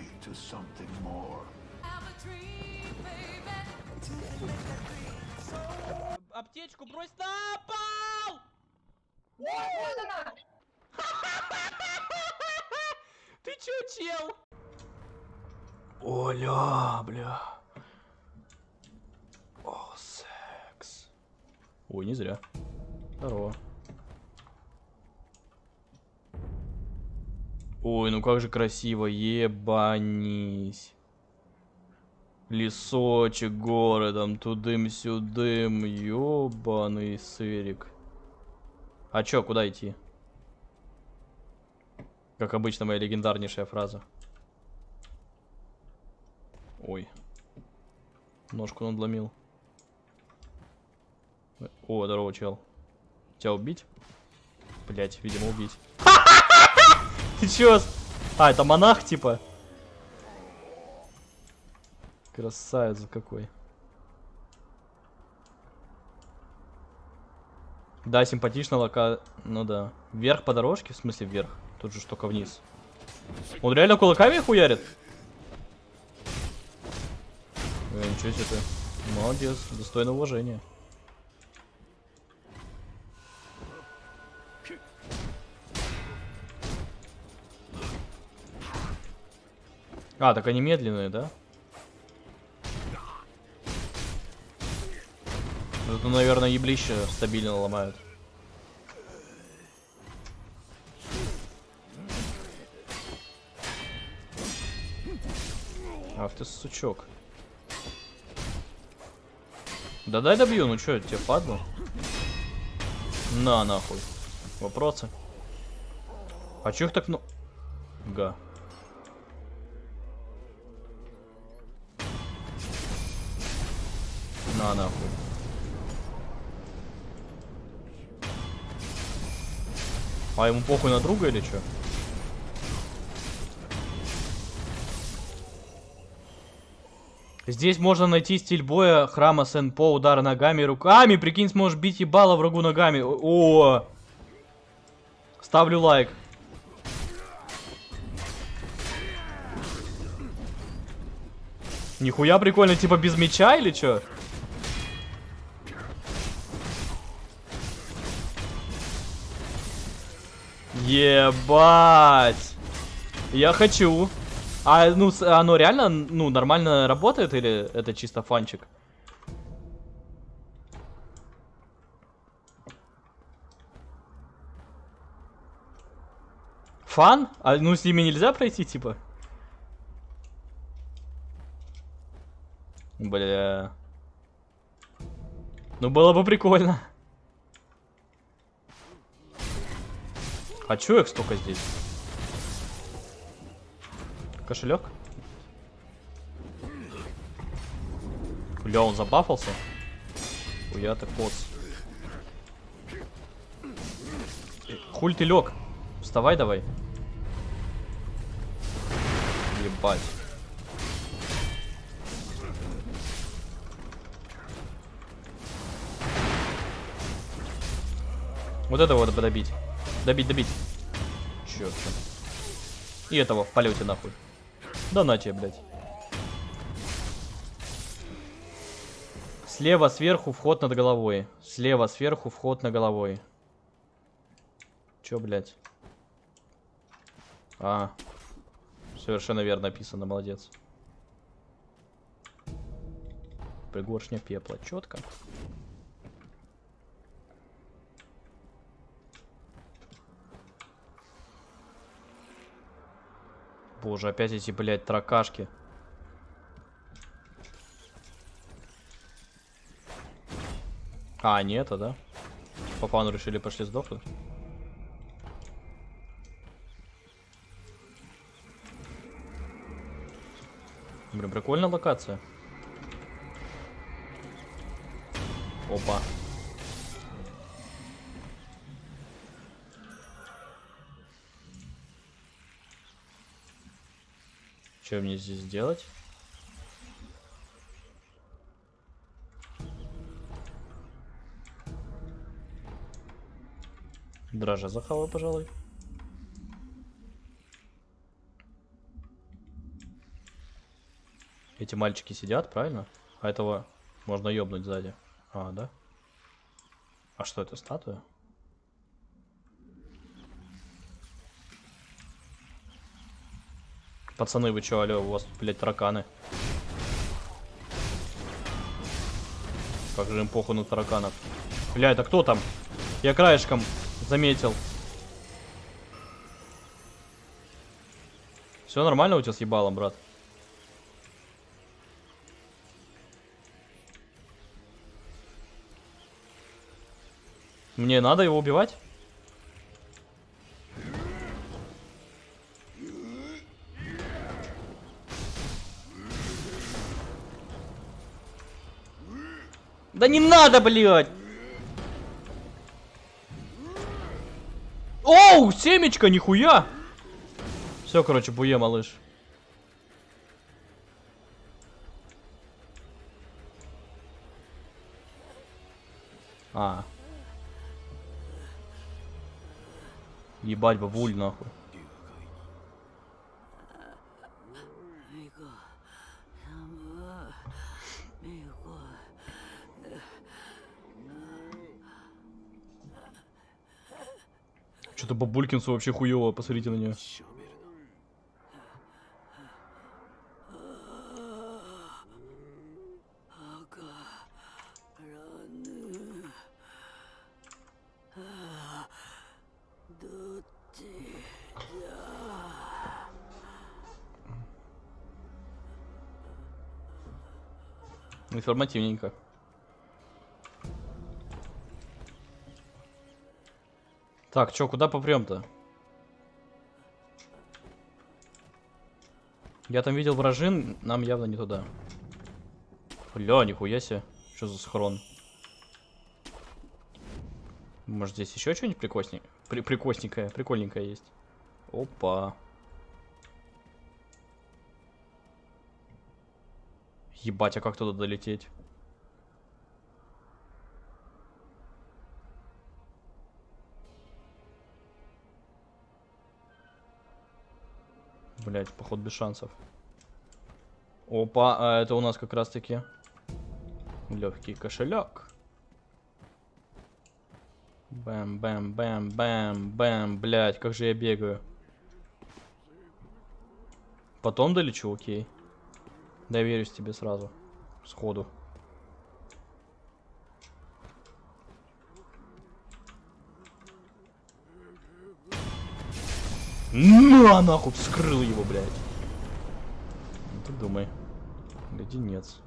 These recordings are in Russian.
night to something more. Аптечку брось на пол! Ты чё, чел? Оля, бля. О, секс. Ой, не зря. Здорово. Ой, ну как же красиво, ебанись. Лесочек, горы, там тудым-сюдым, ёбаный сырик. А чё, куда идти? Как обычно, моя легендарнейшая фраза. Ой. Ножку надломил. О, здорово, чел. Тебя убить? Блять, видимо, убить. Ты чё? А, это монах, типа? Красавец какой. Да, симпатично лока... Ну да. Вверх по дорожке? В смысле вверх? Тут же только вниз. Он реально кулаками хуярит? Э, ничего себе ты. Молодец, достойно уважения. А, так они медленные, да? Это, наверное, еблище стабильно ломают. Ах ты сучок. Да дай добью, ну чё, тебе падло? На, нахуй. Вопросы? А чё их так, ну... Га. На, нахуй. А ему похуй на друга или чё? Здесь можно найти стиль боя храма Сен-По, удар ногами и руками. Прикинь, сможешь бить ебало врагу ногами. О, Ставлю лайк. Нихуя прикольно, типа без меча или чё? Ебать. Я хочу. А ну оно реально ну нормально работает или это чисто фанчик? Фан? А ну с ними нельзя пройти типа? Бля. Ну было бы прикольно. А чё их столько здесь? Кошелек? Бля, он забафался? Хуя ты поц. Хуль ты лег? Вставай давай. Ебать. Вот этого надо добить. Добить, добить. Черт. И этого в полете нахуй. Да на тебе, блядь. Слева сверху вход над головой. Слева сверху вход на головой. Чё, блядь? А. Совершенно верно написано, молодец. Пригоршня пепла. Четко. Боже, опять эти, блядь, тракашки. А, нет, это, да? Папану решили, пошли сдохнуть. Блин, прикольная локация. Опа. Что мне здесь делать? Дрожа захаваю, пожалуй. Эти мальчики сидят, правильно? А этого можно ёбнуть сзади. А, да? А что это, статуя? Пацаны, вы чё, алё, у вас тут, блядь, тараканы. Как же им похуй на тараканов. Бля, это кто там? Я краешком заметил. Все нормально у тебя с ебалом, брат? Мне надо его убивать? Да не надо, блядь! Оу, семечко, нихуя! Все, короче, буе, малыш. А. Ебать, бабуль, нахуй. что Бабулькинсу вообще хуево, посмотрите на нее. Информативненько. Так, чё, куда попрем-то? Я там видел вражин, нам явно не туда. Бля, нихуя себе. Что за схрон? Может здесь еще что-нибудь прикосненькое? При прикосненькое, прикольненькое есть. Опа. Ебать, а как туда долететь? Блять, поход без шансов. Опа, а это у нас как раз таки легкий кошелек. Бэм, бэм, бэм, бэм, бэм, блять, как же я бегаю. Потом долечу, окей. Доверюсь тебе сразу. Сходу. На, нахуй, вскрыл его, блядь. Ну ты думай. Леденец.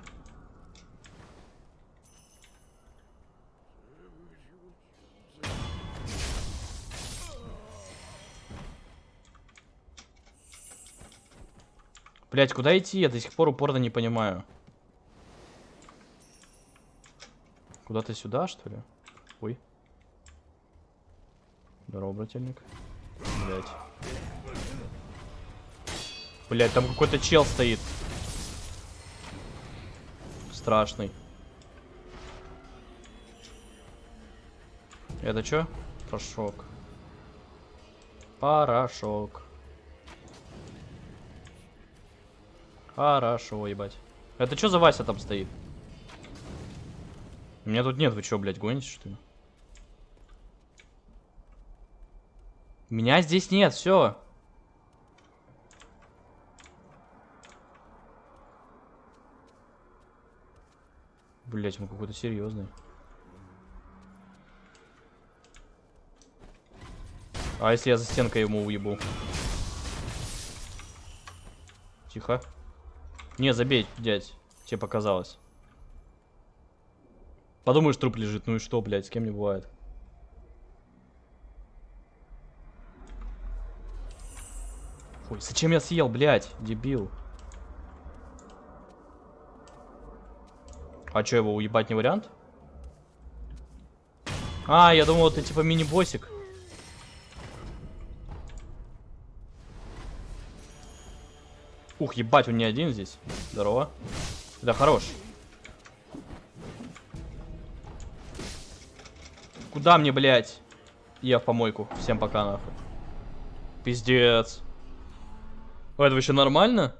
Блять, куда идти? Я до сих пор упорно не понимаю. Куда-то сюда, что ли? Ой. Здорово, брательник. Блять. Блять, там какой-то чел стоит. Страшный. Это что? Порошок. Порошок. Хорошо, ебать. Это что за Вася там стоит? Меня тут нет, вы что, блядь, гоните, что ли? Меня здесь нет, все. Блять, он какой-то серьезный. А если я за стенкой ему уебу? Тихо. Не, забей, дядь. Тебе показалось. Подумаешь, труп лежит. Ну и что, блядь, с кем не бывает. Ой, зачем я съел, блядь, дебил? А что, его уебать не вариант? А, я думал, это типа мини-боссик. Ух, ебать, он не один здесь. Здорово. Да, хорош. Куда мне, блядь? Я в помойку. Всем пока, нахуй. Пиздец. Это вообще нормально?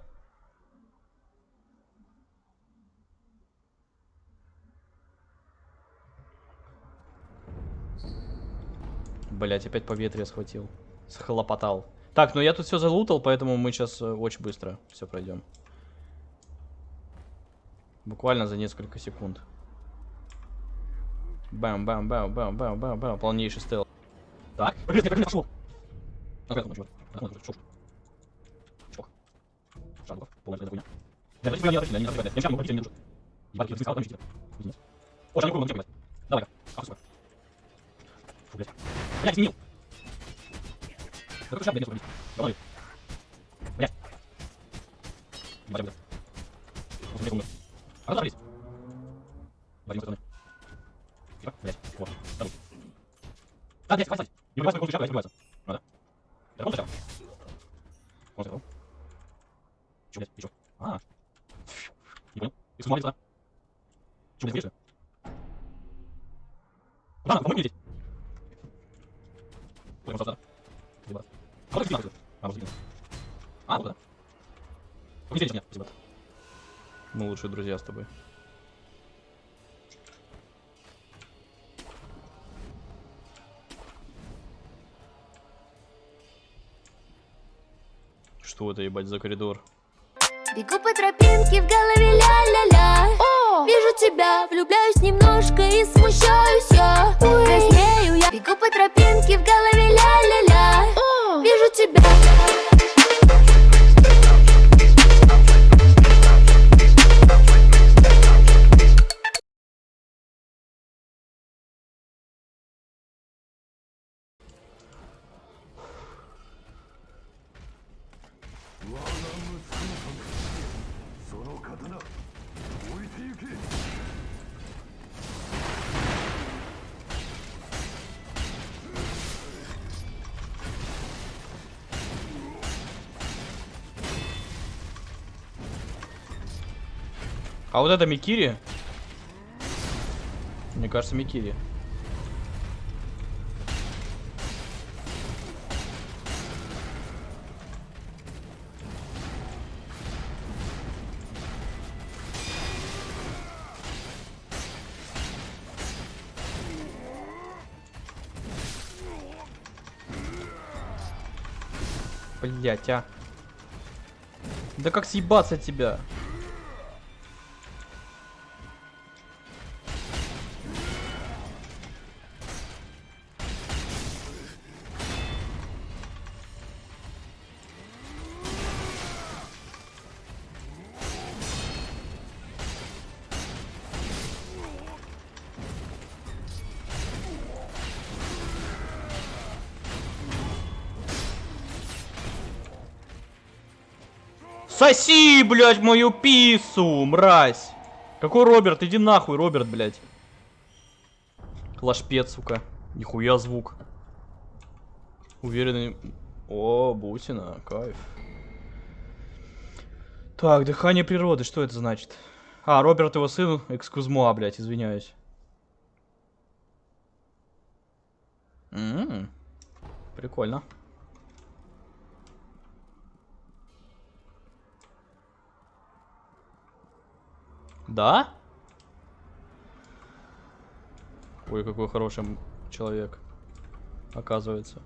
Блять, опять поветрие схватил. Схлопотал. Так, ну я тут все залутал, поэтому мы сейчас очень быстро все пройдем. Буквально за несколько секунд. Бам, бам, бам, бам, бам, бам, бам. Полнейший стел. Так, блядь. Давай-ка. Блядь. Изменил. Да какой шаг, нет, Говори. Блядь. Блядь. Вот спина, А, вот. А, вот да. Здесь меня, спасибо. Мы лучшие друзья с тобой. Что это, ебать, за коридор? Бегу по тропинке, в голове ля-ля-ля Вижу тебя, влюбляюсь немножко и смущаюсь я Краснею А вот это Микири? Мне кажется, Микири. Блять, а. Да как съебаться от тебя? Соси, блядь, мою пису, мразь. Какой Роберт? Иди нахуй, Роберт, блядь. Лашпет, сука. Нихуя звук. Уверенный... О, бусина, кайф. Так, дыхание природы, что это значит? А, Роберт его сын, экскузмуа, блядь, извиняюсь. М-м, Прикольно. Да? Ой, какой хороший человек. Оказывается.